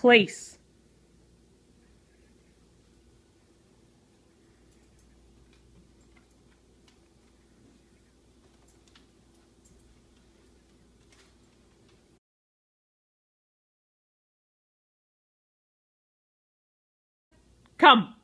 place. Come.